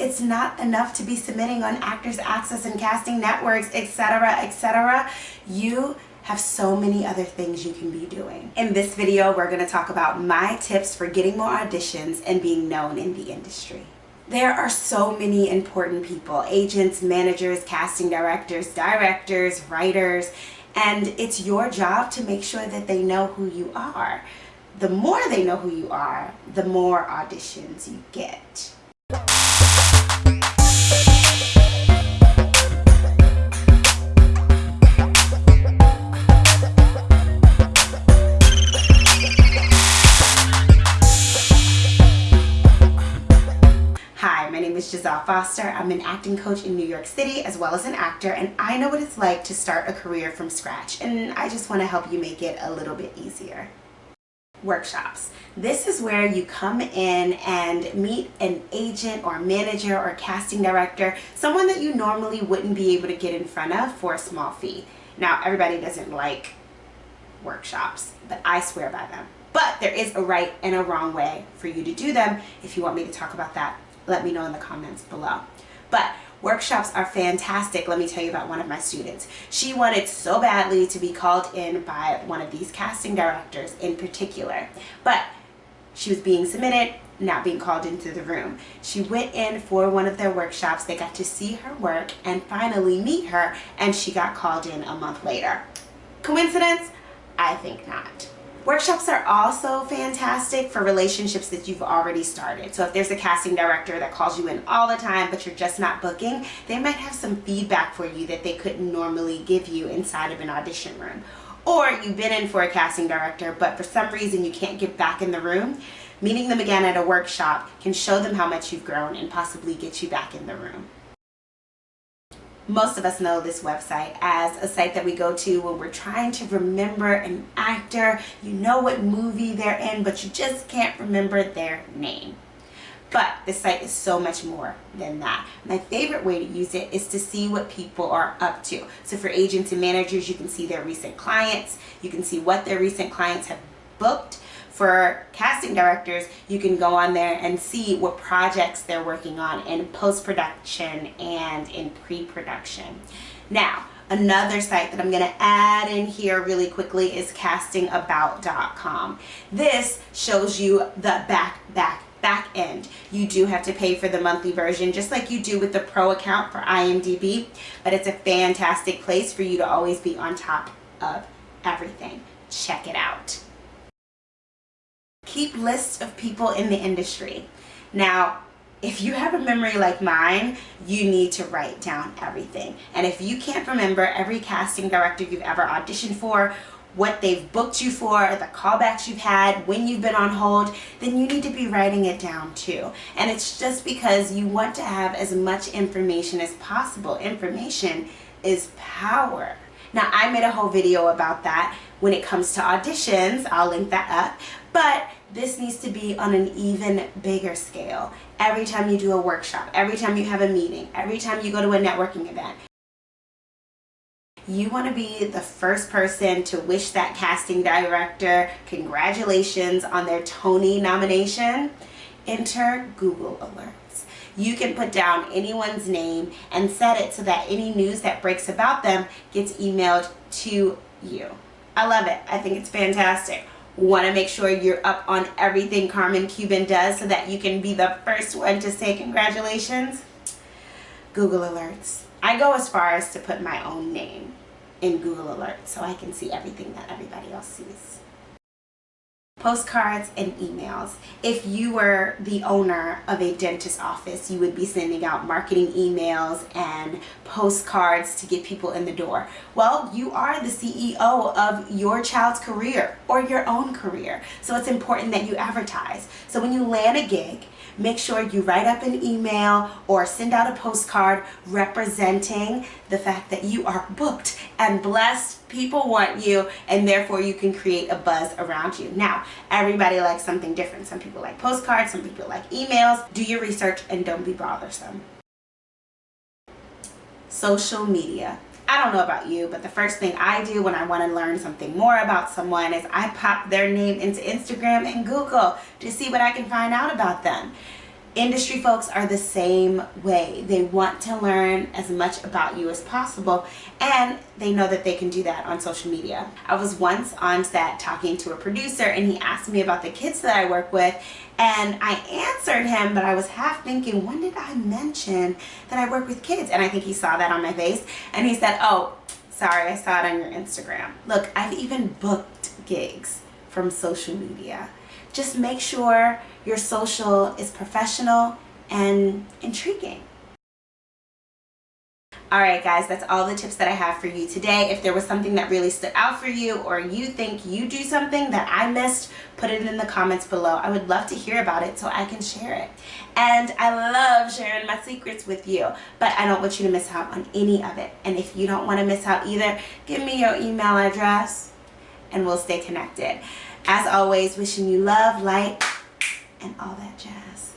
it's not enough to be submitting on Actors Access and Casting Networks, etc., etc. You have so many other things you can be doing. In this video, we're going to talk about my tips for getting more auditions and being known in the industry. There are so many important people, agents, managers, casting directors, directors, writers, and it's your job to make sure that they know who you are. The more they know who you are, the more auditions you get. Is Giselle Foster. I'm an acting coach in New York City as well as an actor and I know what it's like to start a career from scratch and I just want to help you make it a little bit easier. Workshops. This is where you come in and meet an agent or manager or casting director, someone that you normally wouldn't be able to get in front of for a small fee. Now everybody doesn't like workshops, but I swear by them. But there is a right and a wrong way for you to do them. If you want me to talk about that, let me know in the comments below. But workshops are fantastic. Let me tell you about one of my students. She wanted so badly to be called in by one of these casting directors in particular. But she was being submitted, not being called into the room. She went in for one of their workshops. They got to see her work and finally meet her and she got called in a month later. Coincidence? I think not. Workshops are also fantastic for relationships that you've already started. So if there's a casting director that calls you in all the time, but you're just not booking, they might have some feedback for you that they couldn't normally give you inside of an audition room. Or you've been in for a casting director, but for some reason you can't get back in the room, meeting them again at a workshop can show them how much you've grown and possibly get you back in the room most of us know this website as a site that we go to when we're trying to remember an actor. You know what movie they're in, but you just can't remember their name. But this site is so much more than that. My favorite way to use it is to see what people are up to. So for agents and managers, you can see their recent clients. You can see what their recent clients have booked for casting directors, you can go on there and see what projects they're working on in post-production and in pre-production. Now, another site that I'm going to add in here really quickly is castingabout.com. This shows you the back, back, back end. You do have to pay for the monthly version just like you do with the pro account for IMDb, but it's a fantastic place for you to always be on top of everything. Check it out keep lists of people in the industry. Now, if you have a memory like mine, you need to write down everything. And if you can't remember every casting director you've ever auditioned for, what they've booked you for, the callbacks you've had, when you've been on hold, then you need to be writing it down too. And it's just because you want to have as much information as possible. Information is power. Now I made a whole video about that when it comes to auditions. I'll link that up. But this needs to be on an even bigger scale. Every time you do a workshop, every time you have a meeting, every time you go to a networking event, you want to be the first person to wish that casting director congratulations on their Tony nomination. Enter Google Alerts. You can put down anyone's name and set it so that any news that breaks about them gets emailed to you. I love it. I think it's fantastic want to make sure you're up on everything Carmen Cuba does so that you can be the first one to say congratulations, Google Alerts. I go as far as to put my own name in Google Alerts so I can see everything that everybody else sees postcards and emails. If you were the owner of a dentist office, you would be sending out marketing emails and postcards to get people in the door. Well, you are the CEO of your child's career or your own career. So it's important that you advertise. So when you land a gig, make sure you write up an email or send out a postcard representing the fact that you are booked and blessed. People want you and therefore you can create a buzz around you. Now, everybody likes something different. Some people like postcards, some people like emails. Do your research and don't be bothersome. Social media. I don't know about you, but the first thing I do when I want to learn something more about someone is I pop their name into Instagram and Google to see what I can find out about them. Industry folks are the same way. They want to learn as much about you as possible and they know that they can do that on social media. I was once on set talking to a producer and he asked me about the kids that I work with and I answered him but I was half thinking when did I mention that I work with kids and I think he saw that on my face and he said oh sorry I saw it on your Instagram. Look I've even booked gigs from social media. Just make sure your social is professional and intriguing. Alright guys, that's all the tips that I have for you today. If there was something that really stood out for you or you think you do something that I missed, put it in the comments below. I would love to hear about it so I can share it. And I love sharing my secrets with you, but I don't want you to miss out on any of it. And if you don't want to miss out either, give me your email address and we'll stay connected. As always, wishing you love, light, and all that jazz.